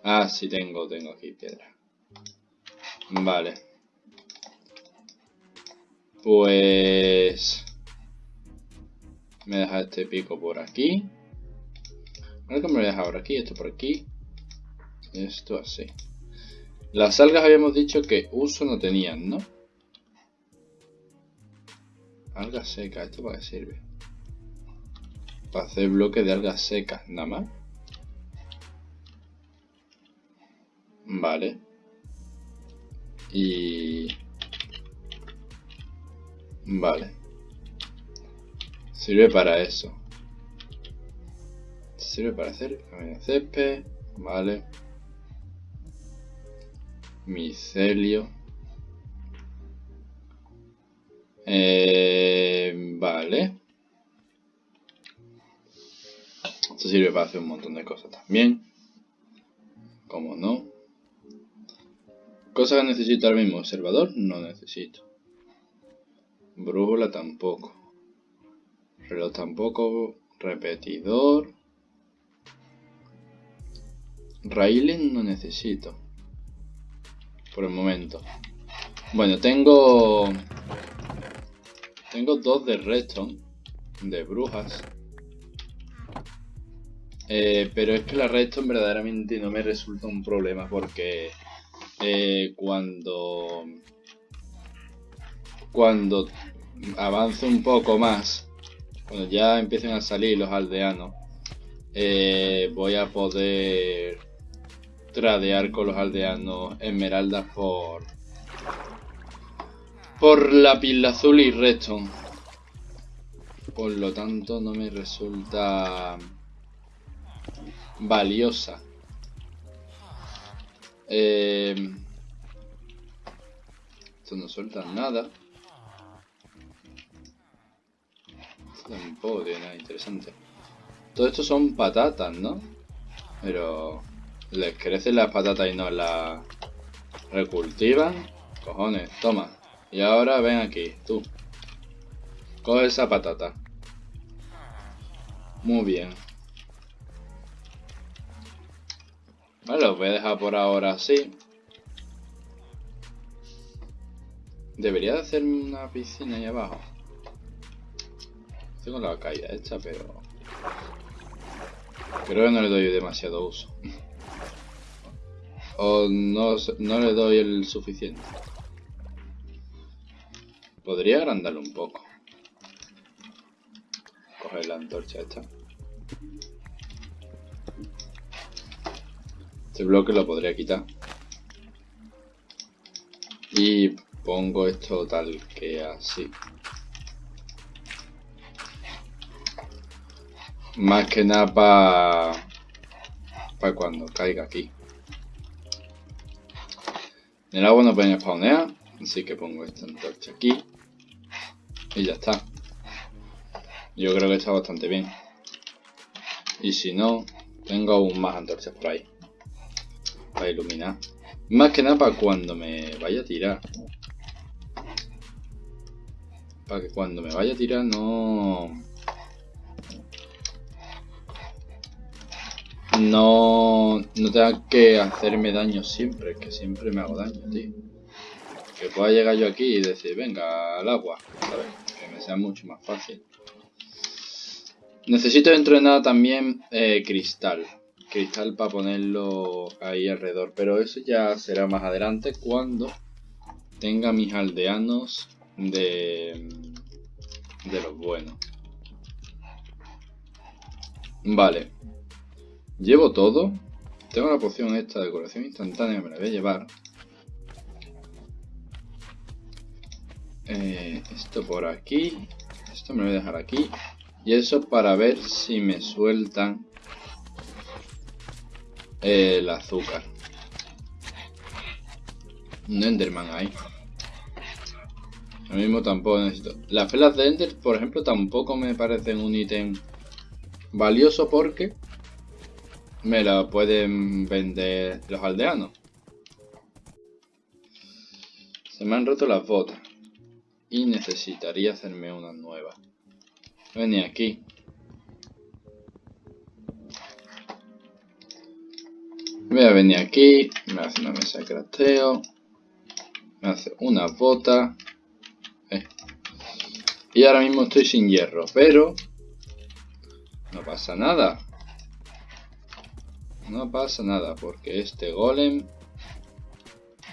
Ah, sí tengo, tengo aquí piedra. Vale. Pues... Me deja este pico por aquí. Ahora que me lo deja por aquí, esto por aquí. Esto así. Las algas habíamos dicho que uso no tenían, ¿no? Algas secas, ¿esto para qué sirve? Para hacer bloques de algas secas, nada más. Vale. Y... Vale. Sirve para eso. Sirve para hacer césped. Vale. Micelio. Eh, vale. Esto sirve para hacer un montón de cosas también. Como no. Cosas que necesito ahora mismo. Observador no necesito. Brújula tampoco. Reloj tampoco. Repetidor. Railing no necesito. Por el momento. Bueno, tengo... Tengo dos de redstone. De brujas. Eh, pero es que la redstone verdaderamente no me resulta un problema porque eh, cuando cuando avance un poco más, cuando ya empiecen a salir los aldeanos, eh, voy a poder tradear con los aldeanos esmeraldas por por la pila azul y redstone. Por lo tanto no me resulta valiosa. Eh, esto no suelta nada. Esto tampoco tiene nada interesante. Todo esto son patatas, ¿no? Pero les crecen las patatas y no las recultivan. Cojones, toma. Y ahora ven aquí, tú. Coge esa patata. Muy bien. Vale, lo voy a dejar por ahora así. Debería de hacerme una piscina ahí abajo. Tengo la caída hecha, pero... Creo que no le doy demasiado uso. o no, no le doy el suficiente. Podría agrandarlo un poco. Coger la antorcha esta. Este bloque lo podría quitar. Y pongo esto tal que así. Más que nada para para cuando caiga aquí. El agua no puede spawnear, así que pongo esta antorcha aquí. Y ya está. Yo creo que está bastante bien. Y si no, tengo aún más antorchas por ahí para iluminar. Más que nada para cuando me vaya a tirar. Para que cuando me vaya a tirar no... No, no tenga que hacerme daño siempre, que siempre me hago daño, tío. Que pueda llegar yo aquí y decir, venga, al agua. Que me sea mucho más fácil. Necesito nada también eh, cristal. Cristal para ponerlo ahí alrededor. Pero eso ya será más adelante cuando tenga mis aldeanos de, de los buenos. Vale. Llevo todo. Tengo la poción esta de decoración instantánea, me la voy a llevar. Eh, esto por aquí. Esto me lo voy a dejar aquí. Y eso para ver si me sueltan el azúcar. Un Enderman ahí. Lo mismo tampoco necesito. Las velas de Ender, por ejemplo, tampoco me parecen un ítem valioso porque me la pueden vender los aldeanos. Se me han roto las botas. Y necesitaría hacerme una nueva. Venir aquí. Voy a venir aquí. Me hace una mesa de crafteo. Me hace una bota. Eh. Y ahora mismo estoy sin hierro. Pero... No pasa nada. No pasa nada, porque este golem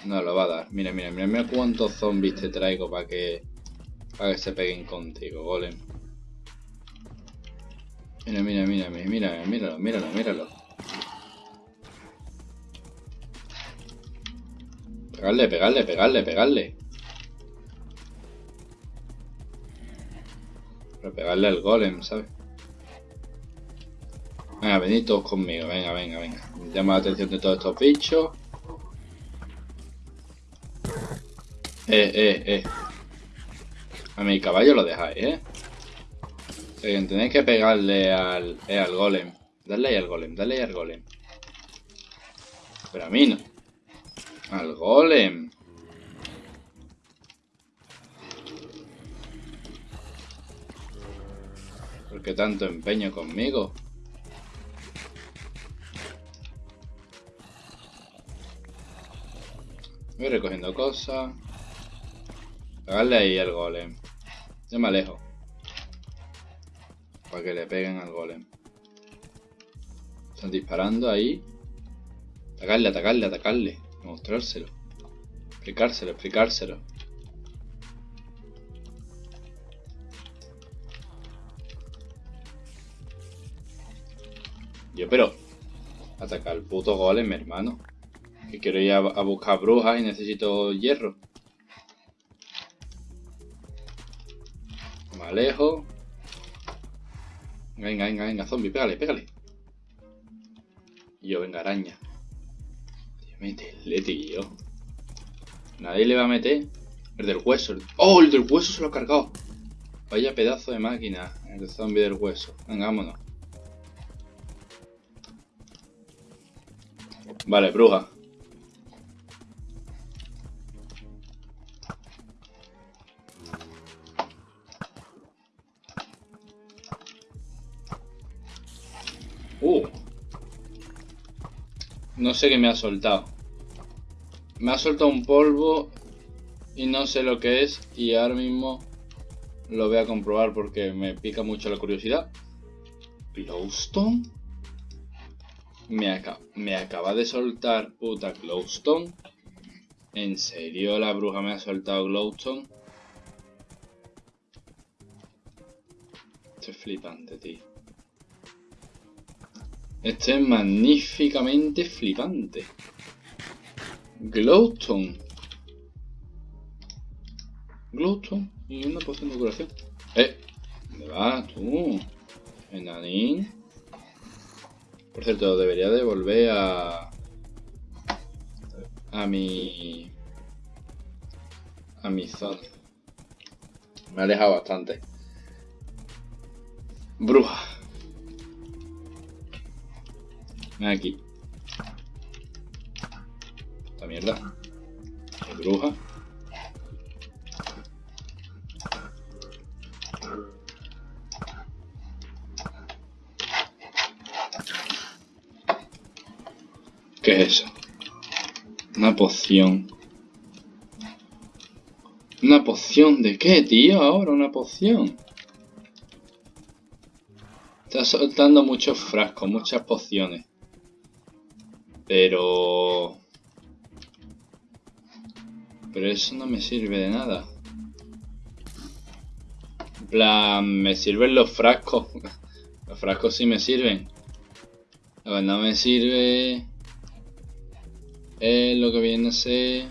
no lo va a dar. Mira, mira, mira, mira cuántos zombies te traigo para que, para que se peguen contigo, golem. Mira, mira, mira, mira, mira, míralo, míralo, míralo. Pegarle, pegarle, pegarle, pegarle. Pero pegarle al golem, ¿sabes? Venga, venid todos conmigo, venga, venga, venga. Llama la atención de todos estos bichos. Eh, eh, eh. A mi caballo lo dejáis, ¿eh? Tenéis que pegarle al, eh, al golem. Dale ahí al golem, dale ahí al golem. Pero a mí no. Al golem. ¿Por qué tanto empeño conmigo? Voy recogiendo cosas. Pegarle ahí al golem. Yo me alejo. Para que le peguen al golem. Están disparando ahí. Atacarle, atacarle, atacarle. Mostrárselo. Explicárselo, explicárselo. Yo, pero... Atacar al puto golem, hermano. Que quiero ir a, buscar brujas y necesito hierro. Me alejo. Venga, venga, venga, zombie, pégale, pégale. Yo, venga, araña. Métele, tío. Nadie le va a meter. El del hueso. ¡Oh! El del hueso se lo ha cargado. Vaya pedazo de máquina. El zombie del hueso. Venga, vámonos. Vale, bruja. No sé qué me ha soltado. Me ha soltado un polvo y no sé lo que es y ahora mismo lo voy a comprobar porque me pica mucho la curiosidad. ¿Glowstone? Me, me acaba de soltar puta Glowstone. ¿En serio la bruja me ha soltado Glowstone? Esto es flipante, tío. Este es magníficamente flipante. Glowstone. Glowstone y una poción de curación. ¡Eh! ¿Dónde vas tú? Enanín. Por cierto, debería de volver a... A mi... A mi zona. Me ha alejado bastante. Bruja. Aquí. Esta mierda. bruja. ¿Qué es eso? Una poción. ¿Una poción de qué, tío? Ahora una poción. Está soltando muchos frascos, muchas pociones. Pero... Pero eso no me sirve de nada. En plan, me sirven los frascos. Los frascos sí me sirven. No me sirve es lo que viene a ser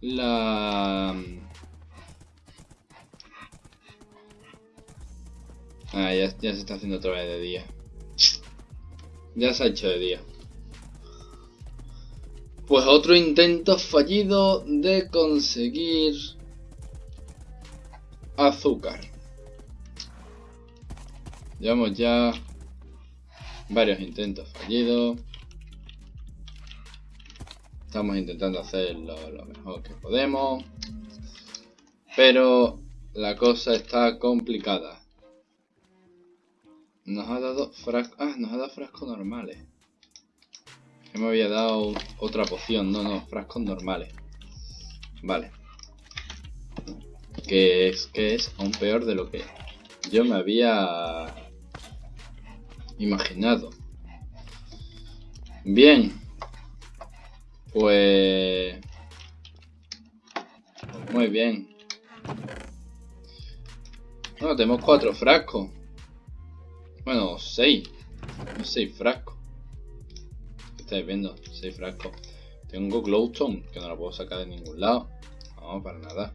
la... Ah, ya, ya se está haciendo otra vez de día. Ya se ha hecho de día. Pues otro intento fallido de conseguir azúcar. Llevamos ya varios intentos fallidos. Estamos intentando hacerlo lo mejor que podemos. Pero la cosa está complicada. Nos ha dado frascos... Ah, nos ha dado frascos normales. Que me había dado otra poción. No, no, frascos normales. Vale. Que es, que es aún peor de lo que yo me había imaginado. Bien. Pues... Muy bien. Bueno, tenemos cuatro frascos. Bueno, seis. seis frascos. estáis viendo? Seis frascos. Tengo glowstone, que no la puedo sacar de ningún lado. No, para nada.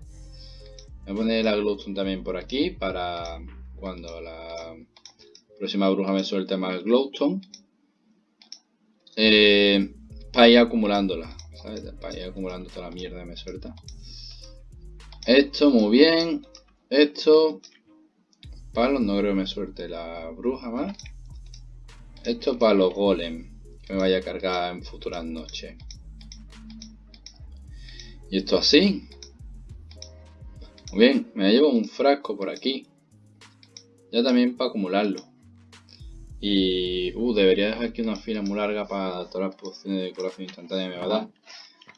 Voy a poner la glowstone también por aquí, para cuando la próxima bruja me suelte más glowstone. Eh, para ir acumulándola. Para ir acumulando toda la mierda que me suelta. Esto, muy bien. Esto, palos, no creo que me suelte la bruja más. Esto para los golem, que me vaya a cargar en futuras noches. Y esto así. Muy bien, me llevo un frasco por aquí. Ya también para acumularlo. Y uh, debería dejar aquí una fila muy larga para todas las pociones de curación instantánea me va a dar.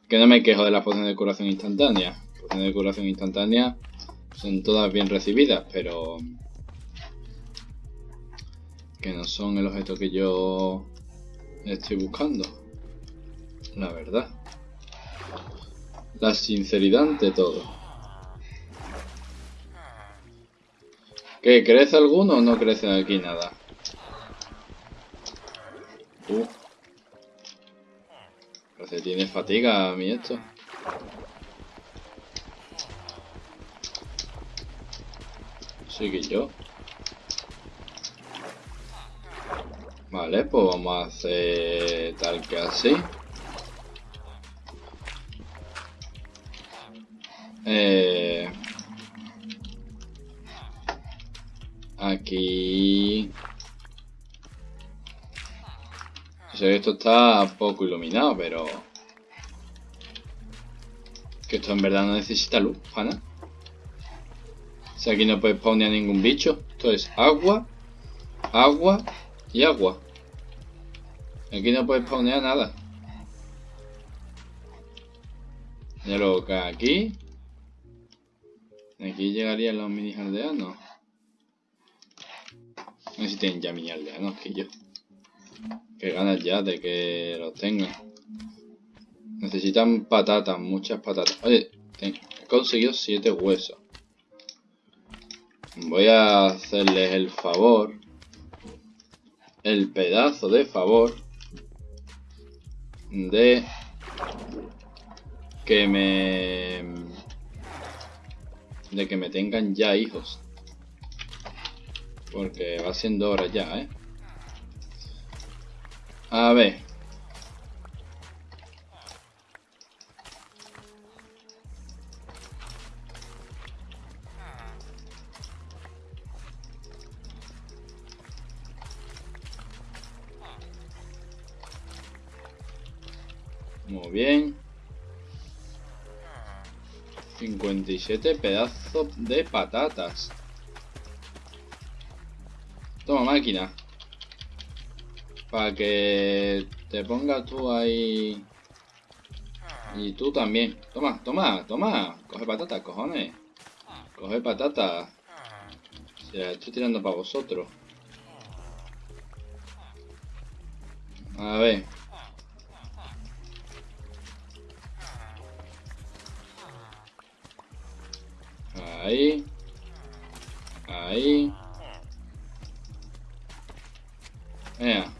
Que no me quejo de las pociones de curación instantánea. Pociones de curación instantánea son todas bien recibidas, pero que no son el objeto que yo estoy buscando. La verdad. La sinceridad ante todo. ¿Qué? ¿Crece alguno o no crece aquí nada? Uh. Parece tiene fatiga a mí esto. Sí que yo. Vale, pues vamos a hacer tal que así. Eh, aquí sé que esto está poco iluminado, pero... Que esto en verdad no necesita luz, pana. O sea, aquí no puedes spawnear ningún bicho. Esto es agua, agua y agua. Aquí no puedes spawnear nada. Ya lo que aquí. Aquí llegarían los mini aldeanos. No tienen ya mini aldeanos que yo. Que ganas ya de que lo tengan. Necesitan patatas, muchas patatas. Oye, he conseguido 7 huesos. Voy a hacerles el favor. El pedazo de favor. De que me de que me tengan ya hijos porque va siendo hora ya, ¿eh? A ver. Bien. 57 pedazos de patatas. Toma máquina. Para que te pongas tú ahí. Y tú también. Toma, toma, toma. Coge patatas, cojones. Coge patatas. Se la estoy tirando para vosotros. A ver. Ahí. Ahí. Vea.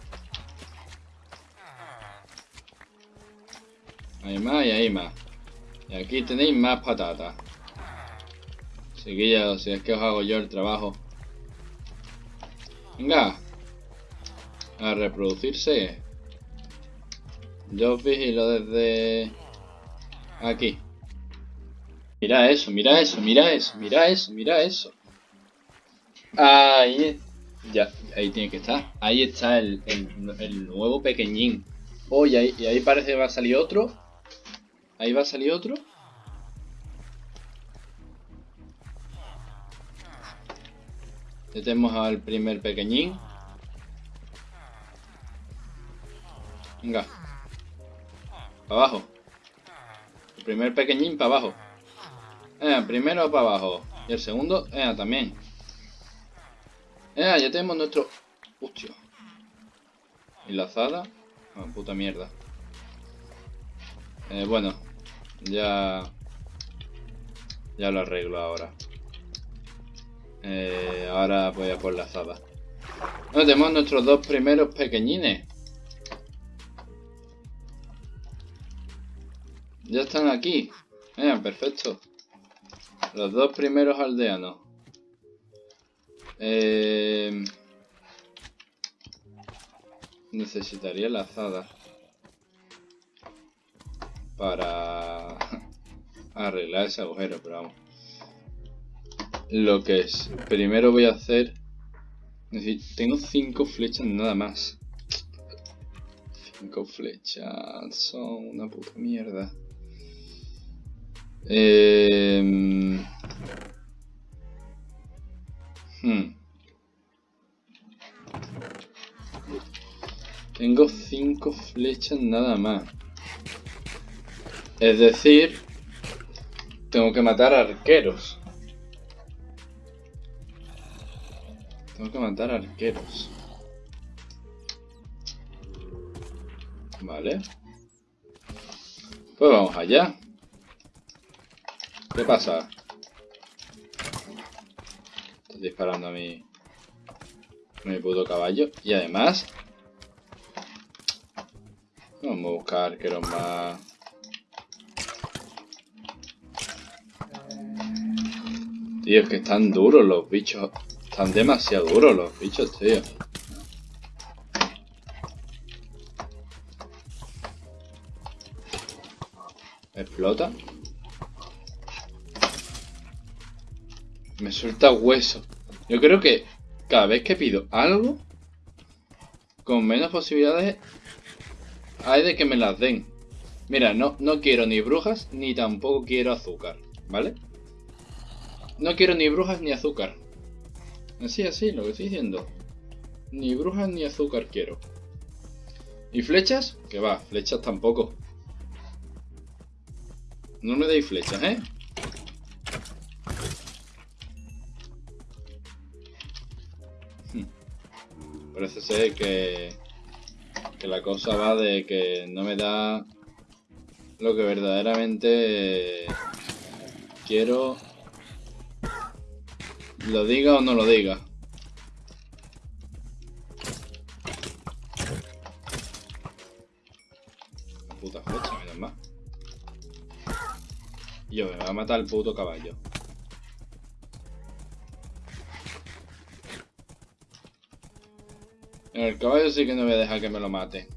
Hay más y hay más. Y aquí tenéis más patatas. Chiquillos, si es que os hago yo el trabajo. Venga. A reproducirse. Yo os vigilo desde aquí. Mira eso, mira eso, mira eso, mira eso, mira eso. Ahí, ya, ahí tiene que estar. Ahí está el, el, nuevo pequeñín. Oh, y ahí, y ahí parece que va a salir otro. Ahí va a salir otro. Ya tenemos al primer pequeñín. Venga. Para abajo. El primer pequeñín para abajo. Primero para abajo. Y el segundo, eh, también. Ya tenemos nuestro... Hostia. Enlazada. Ah, puta mierda. Eh, bueno. Ya... Ya lo arreglo ahora. Eh, ahora voy a por la azada. Bueno, tenemos nuestros dos primeros pequeñines. Ya están aquí. Eh, perfecto. Los dos primeros aldeanos. Eh... Necesitaría la azada. Para arreglar ese agujero, pero vamos. Lo que es. Primero voy a hacer... Tengo cinco flechas nada más. Cinco flechas. Son una puta mierda. Eh... Hmm. Tengo cinco flechas nada más. Es decir, tengo que matar arqueros. Tengo que matar arqueros. Vale. Pues vamos allá. ¿Qué pasa? Estás disparando a mi... A mi puto caballo. Y además... Vamos a buscar arqueros más... Tío, es que están duros los bichos. Están demasiado duros los bichos, tío. Explota. Me suelta hueso. Yo creo que cada vez que pido algo, con menos posibilidades hay de que me las den. Mira, no, no quiero ni brujas ni tampoco quiero azúcar, ¿vale? No quiero ni brujas ni azúcar. Así, así, lo que estoy diciendo. Ni brujas ni azúcar quiero. ¿Y flechas? Que va, flechas tampoco. No me deis flechas, ¿eh? Parece ser que, que la cosa va de que no me da lo que verdaderamente quiero. Lo diga o no lo diga. La puta flecha, menos más. Yo, me va a matar el puto caballo. El caballo sí que no voy a dejar que me lo mate.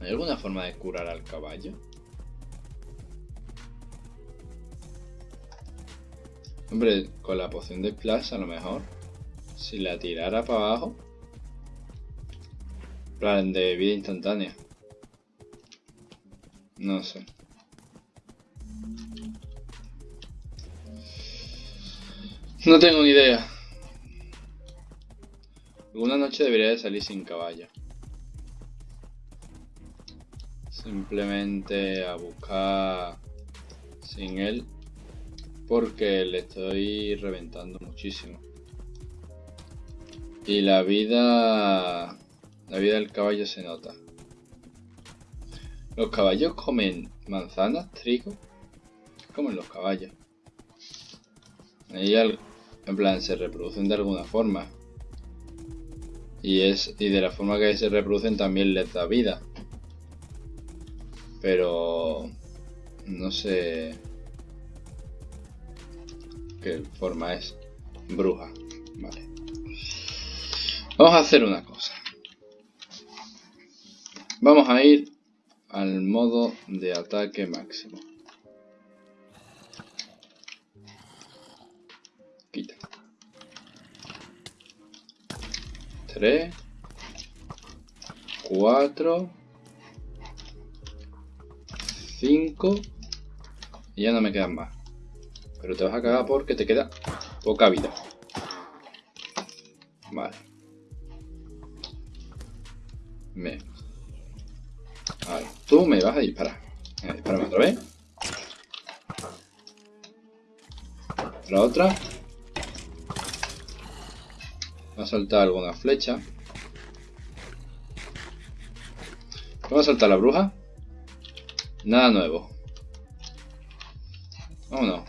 ¿Hay alguna forma de curar al caballo? Hombre, con la poción de Splash a lo mejor. Si la tirara para abajo. Plan de vida instantánea. No sé. No tengo ni idea. Alguna noche debería de salir sin caballo. Simplemente a buscar sin él. Porque le estoy reventando muchísimo. Y la vida... La vida del caballo se nota. ¿Los caballos comen manzanas, trigo? ¿Qué comen los caballos? Ahí en plan se reproducen de alguna forma. Y es y de la forma que se reproducen también les da vida. Pero no sé qué forma es. Bruja. Vale. Vamos a hacer una cosa. Vamos a ir al modo de ataque máximo. 3 4 5 y ya no me quedan más. Pero te vas a cagar porque te queda poca vida. Vale. Me. Vale, tú me vas a disparar. Venga, disparame otra vez. La otra a saltar alguna flecha, Vamos a saltar la bruja. Nada nuevo. Vámonos.